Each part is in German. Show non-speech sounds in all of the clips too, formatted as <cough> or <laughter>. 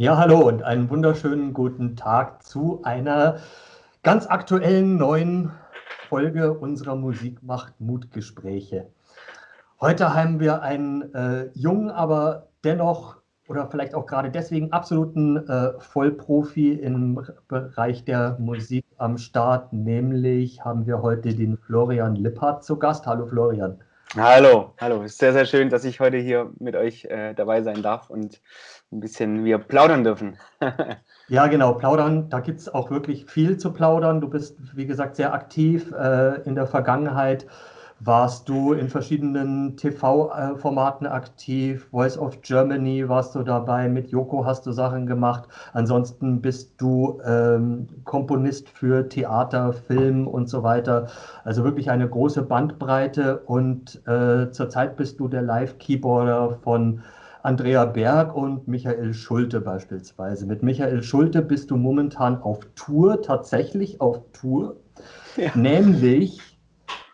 Ja, hallo und einen wunderschönen guten Tag zu einer ganz aktuellen neuen Folge unserer Musik macht Mutgespräche. Heute haben wir einen äh, jungen, aber dennoch oder vielleicht auch gerade deswegen absoluten äh, Vollprofi im Bereich der Musik am Start, nämlich haben wir heute den Florian Lippert zu Gast. Hallo Florian. Hallo, hallo. Es ist sehr, sehr schön, dass ich heute hier mit euch äh, dabei sein darf und ein bisschen wir plaudern dürfen. <laughs> ja, genau, plaudern. Da gibt es auch wirklich viel zu plaudern. Du bist, wie gesagt, sehr aktiv äh, in der Vergangenheit warst du in verschiedenen TV-Formaten aktiv. Voice of Germany warst du dabei. Mit Joko hast du Sachen gemacht. Ansonsten bist du ähm, Komponist für Theater, Film und so weiter. Also wirklich eine große Bandbreite. Und äh, zurzeit bist du der Live-Keyboarder von Andrea Berg und Michael Schulte beispielsweise. Mit Michael Schulte bist du momentan auf Tour, tatsächlich auf Tour. Ja. Nämlich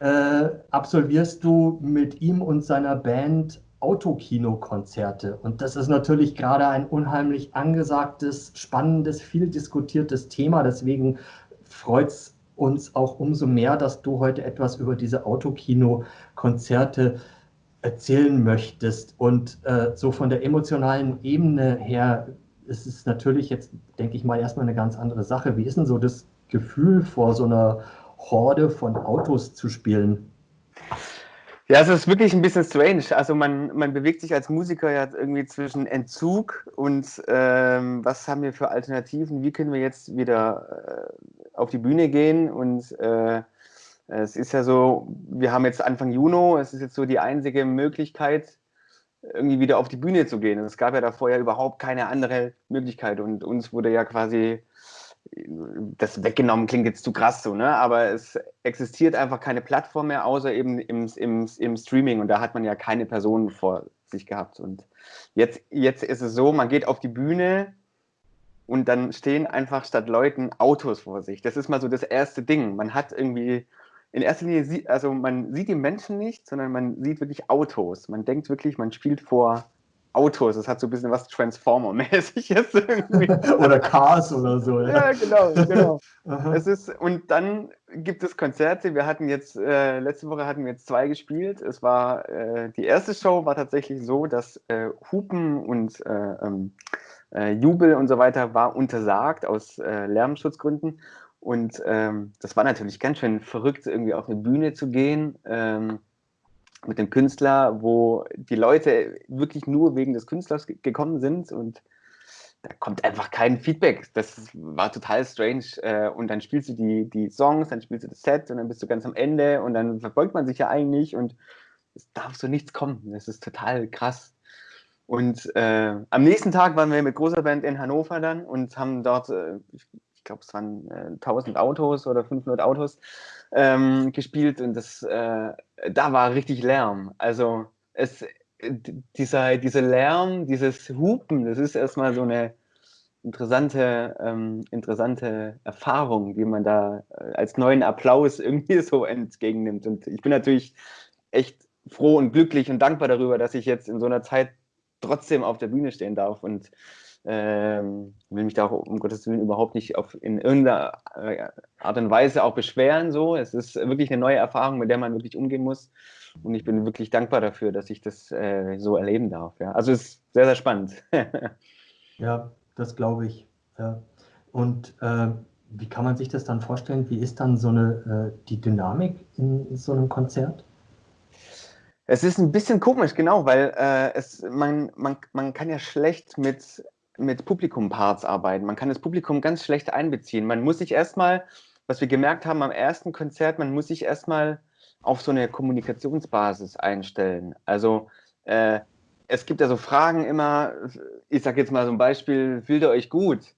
äh, absolvierst du mit ihm und seiner Band Autokino-Konzerte. Und das ist natürlich gerade ein unheimlich angesagtes, spannendes, viel diskutiertes Thema. Deswegen freut es uns auch umso mehr, dass du heute etwas über diese Autokino-Konzerte erzählen möchtest. Und äh, so von der emotionalen Ebene her ist es natürlich jetzt, denke ich mal, erstmal eine ganz andere Sache. Wie ist denn so das Gefühl vor so einer Horde von Autos zu spielen? Ja, es ist wirklich ein bisschen strange. Also man, man bewegt sich als Musiker ja irgendwie zwischen Entzug und ähm, was haben wir für Alternativen, wie können wir jetzt wieder äh, auf die Bühne gehen und äh, es ist ja so, wir haben jetzt Anfang Juni, es ist jetzt so die einzige Möglichkeit, irgendwie wieder auf die Bühne zu gehen. Es gab ja davor ja überhaupt keine andere Möglichkeit und uns wurde ja quasi das weggenommen klingt jetzt zu krass so, ne? aber es existiert einfach keine Plattform mehr, außer eben im, im, im Streaming und da hat man ja keine Personen vor sich gehabt. Und jetzt, jetzt ist es so, man geht auf die Bühne und dann stehen einfach statt Leuten Autos vor sich. Das ist mal so das erste Ding. Man hat irgendwie, in erster Linie, also man sieht die Menschen nicht, sondern man sieht wirklich Autos. Man denkt wirklich, man spielt vor Autos. Es hat so ein bisschen was Transformer-mäßiges irgendwie. <laughs> oder Cars oder so. Ja, ja genau, genau. <laughs> es ist, und dann gibt es Konzerte. Wir hatten jetzt, äh, letzte Woche hatten wir jetzt zwei gespielt. Es war, äh, die erste Show war tatsächlich so, dass äh, Hupen und äh, ähm, äh, Jubel und so weiter war untersagt aus äh, Lärmschutzgründen. Und ähm, das war natürlich ganz schön verrückt, irgendwie auf eine Bühne zu gehen. Ähm, mit dem Künstler, wo die Leute wirklich nur wegen des Künstlers gekommen sind und da kommt einfach kein Feedback. Das war total strange. Äh, und dann spielst du die, die Songs, dann spielst du das Set und dann bist du ganz am Ende und dann verbeugt man sich ja eigentlich und es darf so nichts kommen. Das ist total krass. Und äh, am nächsten Tag waren wir mit großer Band in Hannover dann und haben dort, äh, ich glaube, es waren äh, 1000 Autos oder 500 Autos ähm, gespielt und das, äh, da war richtig Lärm. Also es, dieser, dieser Lärm, dieses Hupen, das ist erstmal so eine interessante, ähm, interessante Erfahrung, die man da äh, als neuen Applaus <laughs> irgendwie so entgegennimmt. Und ich bin natürlich echt froh und glücklich und dankbar darüber, dass ich jetzt in so einer Zeit trotzdem auf der Bühne stehen darf und ähm, will mich da auch um Gottes Willen überhaupt nicht auf, in irgendeiner äh, Art und Weise auch beschweren. So. Es ist wirklich eine neue Erfahrung, mit der man wirklich umgehen muss. Und ich bin wirklich dankbar dafür, dass ich das äh, so erleben darf. Ja. Also es ist sehr, sehr spannend. <laughs> ja, das glaube ich. Ja. Und äh, wie kann man sich das dann vorstellen? Wie ist dann so eine äh, die Dynamik in so einem Konzert? Es ist ein bisschen komisch, genau, weil äh, es, man, man, man kann ja schlecht mit mit Publikumparts arbeiten. Man kann das Publikum ganz schlecht einbeziehen. Man muss sich erstmal, was wir gemerkt haben am ersten Konzert, man muss sich erstmal auf so eine Kommunikationsbasis einstellen. Also äh, es gibt ja so Fragen immer, ich sage jetzt mal so ein Beispiel, fühlt ihr euch gut?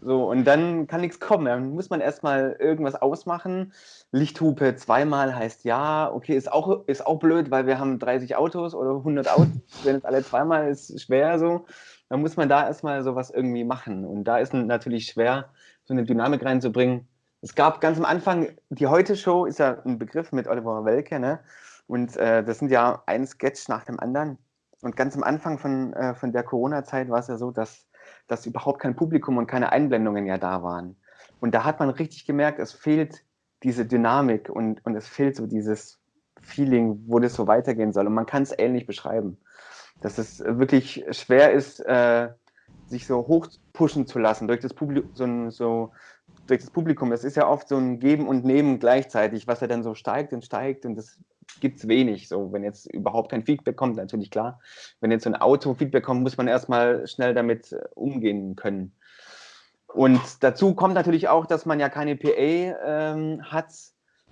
So, und dann kann nichts kommen. Dann muss man erstmal irgendwas ausmachen. Lichthupe zweimal heißt ja, okay, ist auch, ist auch blöd, weil wir haben 30 Autos oder 100 Autos. <laughs> Wenn es alle zweimal ist, schwer so dann muss man da erstmal sowas irgendwie machen. Und da ist natürlich schwer, so eine Dynamik reinzubringen. Es gab ganz am Anfang, die Heute-Show ist ja ein Begriff mit Oliver Welke, ne? Und äh, das sind ja ein Sketch nach dem anderen. Und ganz am Anfang von, äh, von der Corona-Zeit war es ja so, dass dass überhaupt kein Publikum und keine Einblendungen ja da waren. Und da hat man richtig gemerkt, es fehlt diese Dynamik und, und es fehlt so dieses Feeling, wo das so weitergehen soll. Und man kann es ähnlich beschreiben, dass es wirklich schwer ist, äh, sich so hoch pushen zu lassen durch das, Publikum, so, so, durch das Publikum. Das ist ja oft so ein Geben und Nehmen gleichzeitig, was ja dann so steigt und steigt und das gibt es wenig. So, wenn jetzt überhaupt kein Feedback kommt, natürlich klar. Wenn jetzt so ein Auto Feedback kommt, muss man erstmal schnell damit äh, umgehen können. Und dazu kommt natürlich auch, dass man ja keine PA ähm, hat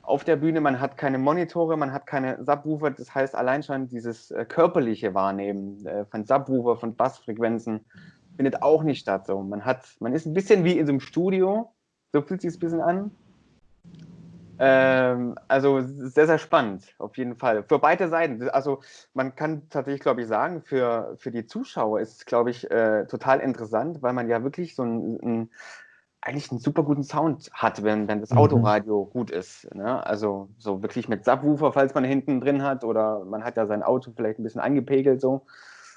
auf der Bühne, man hat keine Monitore, man hat keine Subwoofer. Das heißt, allein schon dieses äh, körperliche Wahrnehmen äh, von Subwoofer, von Bassfrequenzen findet auch nicht statt. So, man hat, man ist ein bisschen wie in so einem Studio, so fühlt sich ein bisschen an. Ähm, also sehr, sehr spannend, auf jeden Fall. Für beide Seiten. Also man kann tatsächlich, glaube ich, sagen, für, für die Zuschauer ist es, glaube ich, äh, total interessant, weil man ja wirklich so ein, ein, eigentlich einen super guten Sound hat, wenn, wenn das mhm. Autoradio gut ist. Ne? Also so wirklich mit Subwoofer, falls man hinten drin hat, oder man hat ja sein Auto vielleicht ein bisschen angepegelt so.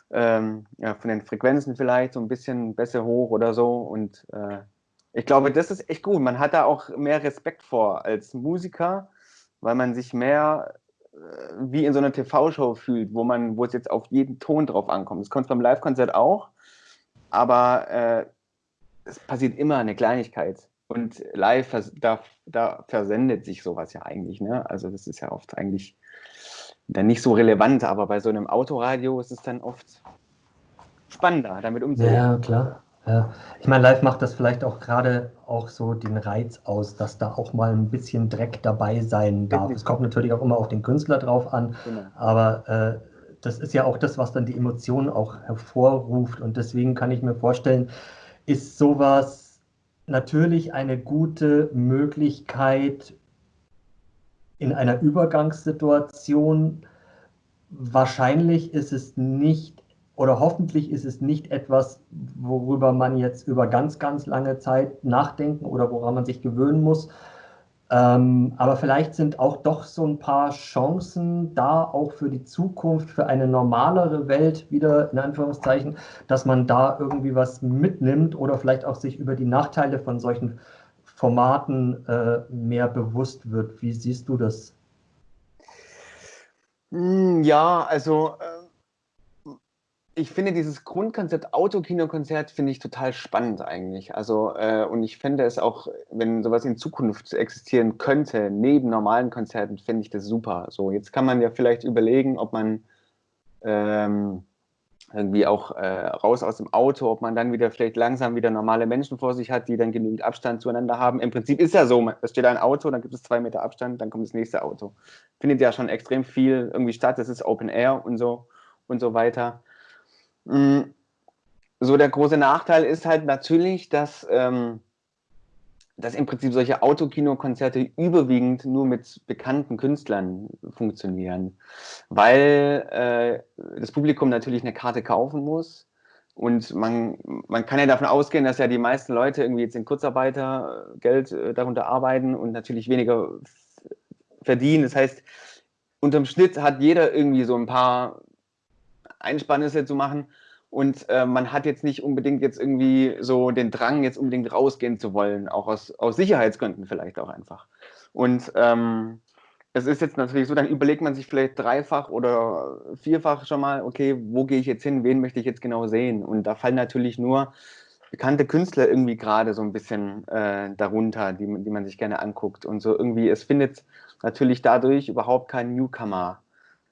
Ähm, ja, von den Frequenzen vielleicht so ein bisschen besser hoch oder so und äh, ich glaube, das ist echt gut. Man hat da auch mehr Respekt vor als Musiker, weil man sich mehr äh, wie in so einer TV-Show fühlt, wo man, wo es jetzt auf jeden Ton drauf ankommt. Das kommt beim Live-Konzert auch, aber äh, es passiert immer eine Kleinigkeit. Und live, da, da versendet sich sowas ja eigentlich. Ne? Also das ist ja oft eigentlich dann nicht so relevant, aber bei so einem Autoradio ist es dann oft spannender, damit umzugehen. Ja, klar. Ja, ich meine, live macht das vielleicht auch gerade auch so den Reiz aus, dass da auch mal ein bisschen Dreck dabei sein darf. Es kommt natürlich auch immer auf den Künstler drauf an, genau. aber äh, das ist ja auch das, was dann die Emotionen auch hervorruft. Und deswegen kann ich mir vorstellen, ist sowas natürlich eine gute Möglichkeit in einer Übergangssituation. Wahrscheinlich ist es nicht oder hoffentlich ist es nicht etwas, worüber man jetzt über ganz, ganz lange Zeit nachdenken oder woran man sich gewöhnen muss. Ähm, aber vielleicht sind auch doch so ein paar Chancen da, auch für die Zukunft, für eine normalere Welt, wieder in Anführungszeichen, dass man da irgendwie was mitnimmt oder vielleicht auch sich über die Nachteile von solchen Formaten äh, mehr bewusst wird. Wie siehst du das? Hm, ja, also. Ich finde dieses Grundkonzept Autokinokonzert finde ich total spannend eigentlich. Also äh, und ich fände es auch, wenn sowas in Zukunft existieren könnte neben normalen Konzerten, finde ich das super. So jetzt kann man ja vielleicht überlegen, ob man ähm, irgendwie auch äh, raus aus dem Auto, ob man dann wieder vielleicht langsam wieder normale Menschen vor sich hat, die dann genügend Abstand zueinander haben. Im Prinzip ist ja so, es steht ein Auto, dann gibt es zwei Meter Abstand, dann kommt das nächste Auto. Findet ja schon extrem viel irgendwie statt. Das ist Open Air und so und so weiter. Mm, so der große Nachteil ist halt natürlich, dass, ähm, dass im Prinzip solche Autokinokonzerte überwiegend nur mit bekannten Künstlern funktionieren, weil äh, das Publikum natürlich eine Karte kaufen muss. Und man, man kann ja davon ausgehen, dass ja die meisten Leute irgendwie jetzt in Kurzarbeitergeld äh, darunter arbeiten und natürlich weniger verdienen. Das heißt, unterm Schnitt hat jeder irgendwie so ein paar Einspannisse zu machen. Und äh, man hat jetzt nicht unbedingt jetzt irgendwie so den Drang, jetzt unbedingt rausgehen zu wollen, auch aus, aus Sicherheitsgründen vielleicht auch einfach. Und ähm, es ist jetzt natürlich so, dann überlegt man sich vielleicht dreifach oder vierfach schon mal, okay, wo gehe ich jetzt hin, wen möchte ich jetzt genau sehen? Und da fallen natürlich nur bekannte Künstler irgendwie gerade so ein bisschen äh, darunter, die, die man sich gerne anguckt. Und so irgendwie, es findet natürlich dadurch überhaupt kein Newcomer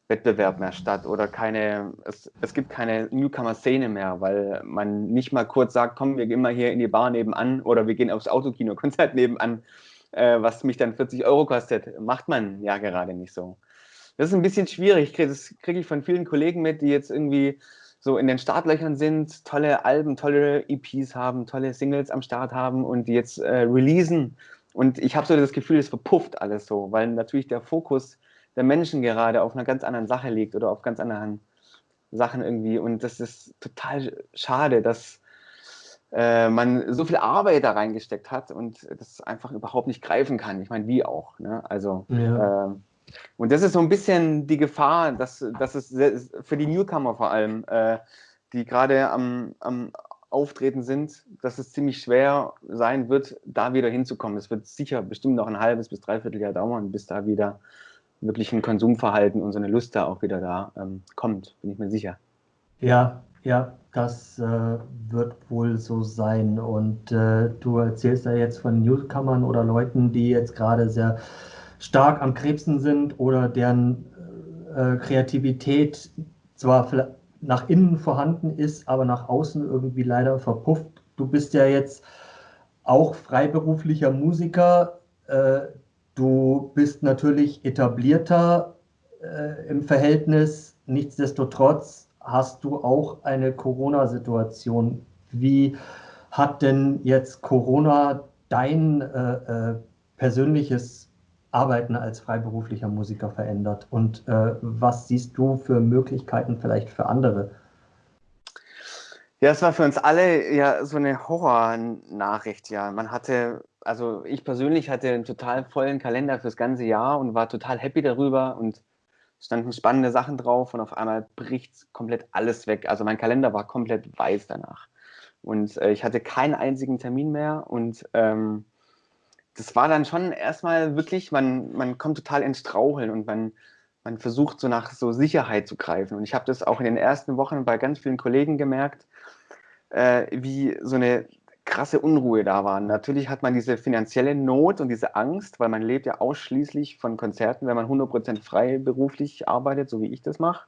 Wettbewerb mehr statt oder keine, es, es gibt keine Newcomer-Szene mehr, weil man nicht mal kurz sagt, komm, wir gehen mal hier in die Bar nebenan oder wir gehen aufs Autokino-Konzert <laughs> nebenan, äh, was mich dann 40 Euro kostet. Macht man ja gerade nicht so. Das ist ein bisschen schwierig. Das kriege ich von vielen Kollegen mit, die jetzt irgendwie so in den Startlöchern sind, tolle Alben, tolle EPs haben, tolle Singles am Start haben und die jetzt äh, releasen. Und ich habe so das Gefühl, es verpufft alles so, weil natürlich der Fokus der Menschen gerade auf einer ganz anderen Sache liegt oder auf ganz anderen Sachen irgendwie. Und das ist total schade, dass äh, man so viel Arbeit da reingesteckt hat und das einfach überhaupt nicht greifen kann. Ich meine, wie auch. Ne? Also, ja. äh, und das ist so ein bisschen die Gefahr, dass, dass es für die Newcomer vor allem, äh, die gerade am, am auftreten sind, dass es ziemlich schwer sein wird, da wieder hinzukommen. Es wird sicher bestimmt noch ein halbes bis dreiviertel Jahr dauern, bis da wieder wirklich ein Konsumverhalten und so eine Lust da auch wieder da ähm, kommt, bin ich mir sicher. Ja, ja, das äh, wird wohl so sein. Und äh, du erzählst ja jetzt von Newcomern oder Leuten, die jetzt gerade sehr stark am Krebsen sind oder deren äh, Kreativität zwar nach innen vorhanden ist, aber nach außen irgendwie leider verpufft. Du bist ja jetzt auch freiberuflicher Musiker. Du bist natürlich etablierter äh, im Verhältnis. Nichtsdestotrotz hast du auch eine Corona-Situation. Wie hat denn jetzt Corona dein äh, äh, persönliches Arbeiten als freiberuflicher Musiker verändert? Und äh, was siehst du für Möglichkeiten vielleicht für andere? Ja, es war für uns alle ja so eine Horrornachricht, ja. Man hatte, also ich persönlich hatte einen total vollen Kalender fürs ganze Jahr und war total happy darüber und standen spannende Sachen drauf und auf einmal bricht komplett alles weg. Also mein Kalender war komplett weiß danach. Und äh, ich hatte keinen einzigen Termin mehr und ähm, das war dann schon erstmal wirklich, man, man kommt total ins Straucheln und man, man versucht so nach so Sicherheit zu greifen. Und ich habe das auch in den ersten Wochen bei ganz vielen Kollegen gemerkt, äh, wie so eine krasse Unruhe da war. Natürlich hat man diese finanzielle Not und diese Angst, weil man lebt ja ausschließlich von Konzerten, wenn man 100% frei beruflich arbeitet, so wie ich das mache.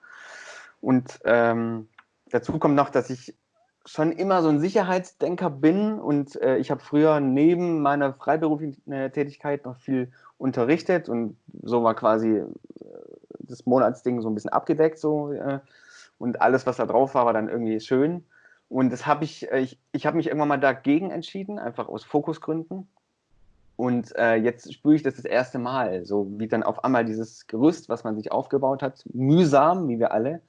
Und ähm, dazu kommt noch, dass ich schon immer so ein Sicherheitsdenker bin und äh, ich habe früher neben meiner freiberuflichen äh, Tätigkeit noch viel unterrichtet und so war quasi äh, das Monatsding so ein bisschen abgedeckt so äh, und alles, was da drauf war, war dann irgendwie schön und das habe ich, äh, ich, ich habe mich irgendwann mal dagegen entschieden, einfach aus Fokusgründen und äh, jetzt spüre ich das das erste Mal, so wie dann auf einmal dieses Gerüst, was man sich aufgebaut hat, mühsam, wie wir alle,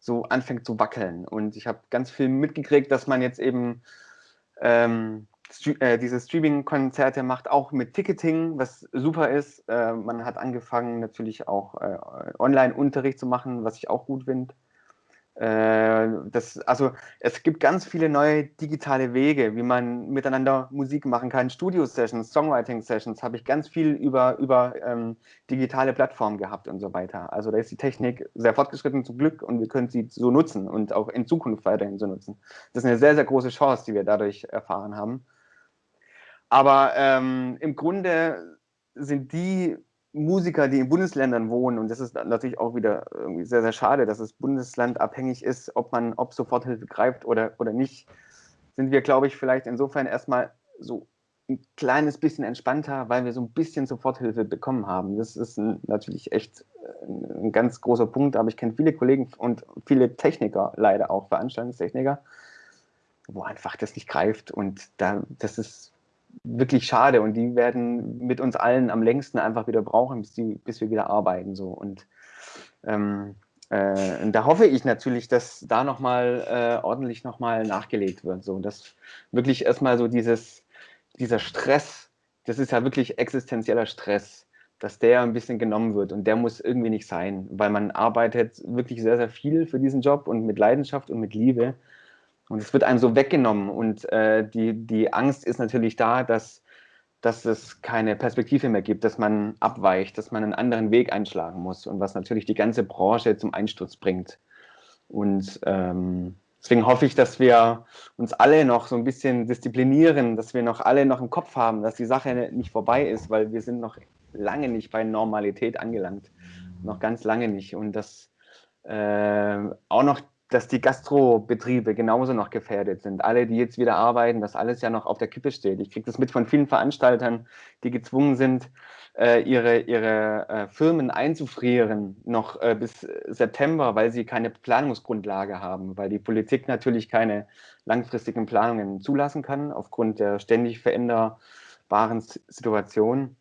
so anfängt zu wackeln. Und ich habe ganz viel mitgekriegt, dass man jetzt eben ähm, äh, diese Streaming-Konzerte macht, auch mit Ticketing, was super ist. Äh, man hat angefangen natürlich auch äh, Online-Unterricht zu machen, was ich auch gut finde. Äh, das, also es gibt ganz viele neue digitale Wege, wie man miteinander Musik machen kann. Studio-Sessions, Songwriting-Sessions habe ich ganz viel über, über ähm, digitale Plattformen gehabt und so weiter. Also da ist die Technik sehr fortgeschritten zum Glück und wir können sie so nutzen und auch in Zukunft weiterhin so nutzen. Das ist eine sehr, sehr große Chance, die wir dadurch erfahren haben. Aber ähm, im Grunde sind die Musiker, die in Bundesländern wohnen, und das ist natürlich auch wieder irgendwie sehr, sehr schade, dass es bundeslandabhängig ist, ob man, ob Soforthilfe greift oder, oder nicht, sind wir, glaube ich, vielleicht insofern erstmal so ein kleines bisschen entspannter, weil wir so ein bisschen Soforthilfe bekommen haben. Das ist ein, natürlich echt ein ganz großer Punkt, aber ich kenne viele Kollegen und viele Techniker, leider auch Veranstaltungstechniker, wo einfach das nicht greift und da, das ist wirklich schade und die werden mit uns allen am längsten einfach wieder brauchen, bis, die, bis wir wieder arbeiten. So. Und, ähm, äh, und da hoffe ich natürlich, dass da nochmal äh, ordentlich nochmal nachgelegt wird. So. Dass wirklich erstmal so dieses, dieser Stress, das ist ja wirklich existenzieller Stress, dass der ein bisschen genommen wird und der muss irgendwie nicht sein, weil man arbeitet wirklich sehr, sehr viel für diesen Job und mit Leidenschaft und mit Liebe. Und es wird einem so weggenommen. Und äh, die, die Angst ist natürlich da, dass, dass es keine Perspektive mehr gibt, dass man abweicht, dass man einen anderen Weg einschlagen muss und was natürlich die ganze Branche zum Einsturz bringt. Und ähm, deswegen hoffe ich, dass wir uns alle noch so ein bisschen disziplinieren, dass wir noch alle noch im Kopf haben, dass die Sache nicht vorbei ist, weil wir sind noch lange nicht bei Normalität angelangt. Noch ganz lange nicht. Und dass äh, auch noch dass die Gastrobetriebe genauso noch gefährdet sind. Alle, die jetzt wieder arbeiten, dass alles ja noch auf der Kippe steht. Ich kriege das mit von vielen Veranstaltern, die gezwungen sind, äh, ihre, ihre äh, Firmen einzufrieren, noch äh, bis September, weil sie keine Planungsgrundlage haben, weil die Politik natürlich keine langfristigen Planungen zulassen kann, aufgrund der ständig veränderbaren Situation.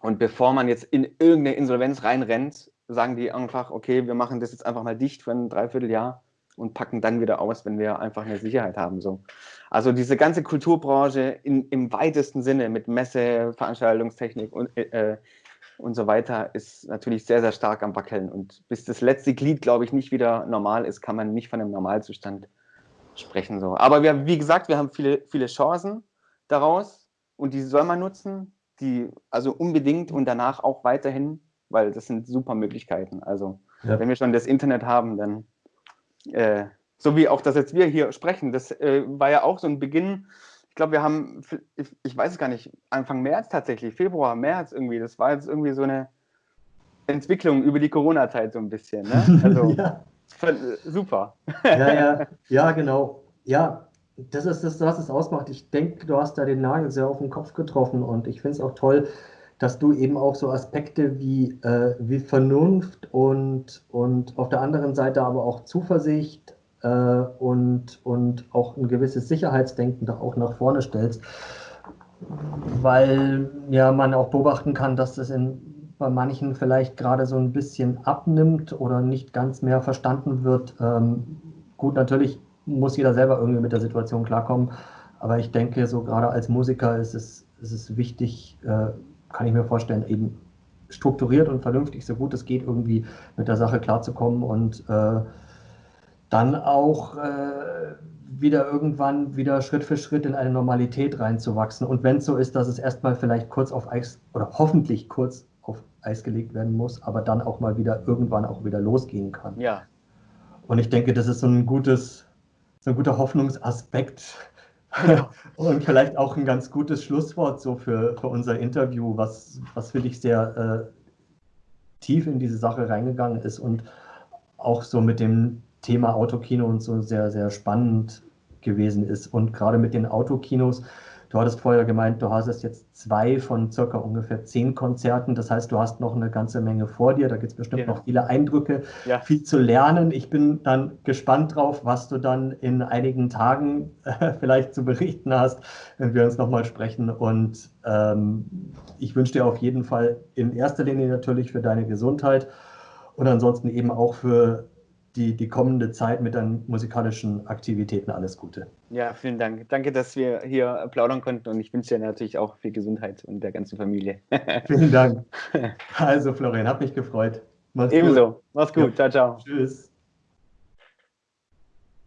Und bevor man jetzt in irgendeine Insolvenz reinrennt, sagen die einfach, okay, wir machen das jetzt einfach mal dicht für ein Dreivierteljahr und packen dann wieder aus, wenn wir einfach eine Sicherheit haben. So. Also diese ganze Kulturbranche in, im weitesten Sinne mit Messe, Veranstaltungstechnik und, äh, und so weiter ist natürlich sehr, sehr stark am Wackeln. Und bis das letzte Glied, glaube ich, nicht wieder normal ist, kann man nicht von einem Normalzustand sprechen. So. Aber wir, wie gesagt, wir haben viele, viele Chancen daraus und die soll man nutzen, die also unbedingt und danach auch weiterhin, weil das sind super Möglichkeiten. Also ja. wenn wir schon das Internet haben, dann äh, so wie auch das jetzt wir hier sprechen, das äh, war ja auch so ein Beginn. Ich glaube, wir haben, ich, ich weiß es gar nicht, Anfang März tatsächlich, Februar, März irgendwie, das war jetzt irgendwie so eine Entwicklung über die Corona-Zeit so ein bisschen. Ne? <laughs> Also ja. super. ja, ja, <laughs> ja, genau. Ja, das ist das, was es ausmacht. Ich denke, du hast da den Nagel sehr auf den Kopf getroffen und ich finde es auch toll, dass du eben auch so Aspekte wie, äh, wie Vernunft und, und auf der anderen Seite aber auch Zuversicht äh, und, und auch ein gewisses Sicherheitsdenken da auch nach vorne stellst, weil ja man auch beobachten kann, dass das in, bei manchen vielleicht gerade so ein bisschen abnimmt oder nicht ganz mehr verstanden wird. Ähm, gut, natürlich muss jeder selber irgendwie mit der Situation klarkommen. Aber ich denke, so gerade als Musiker ist es, ist es wichtig, äh, kann ich mir vorstellen, eben strukturiert und vernünftig, so gut es geht, irgendwie mit der Sache klarzukommen und äh, dann auch äh, wieder irgendwann wieder Schritt für Schritt in eine Normalität reinzuwachsen. Und wenn es so ist, dass es erstmal vielleicht kurz auf Eis oder hoffentlich kurz auf Eis gelegt werden muss, aber dann auch mal wieder irgendwann auch wieder losgehen kann. Ja. Und ich denke, das ist so ein gutes, so ein guter Hoffnungsaspekt ja. <laughs> und vielleicht auch ein ganz gutes Schlusswort so für, für unser Interview, was, was für dich sehr äh, tief in diese Sache reingegangen ist und auch so mit dem Thema Autokino und so sehr, sehr spannend gewesen ist. Und gerade mit den Autokinos, Du hattest vorher gemeint, du hast jetzt zwei von circa ungefähr zehn Konzerten. Das heißt, du hast noch eine ganze Menge vor dir. Da gibt es bestimmt genau. noch viele Eindrücke, ja. viel zu lernen. Ich bin dann gespannt drauf, was du dann in einigen Tagen äh, vielleicht zu berichten hast, wenn wir uns nochmal sprechen. Und ähm, ich wünsche dir auf jeden Fall in erster Linie natürlich für deine Gesundheit und ansonsten eben auch für die, die kommende Zeit mit deinen musikalischen Aktivitäten alles Gute. Ja, vielen Dank. Danke, dass wir hier plaudern konnten und ich wünsche dir natürlich auch viel Gesundheit und der ganzen Familie. <laughs> vielen Dank. Also, Florian, hat mich gefreut. Mach's Ebenso. Gut. Mach's gut. Ja. Ciao, ciao. Tschüss.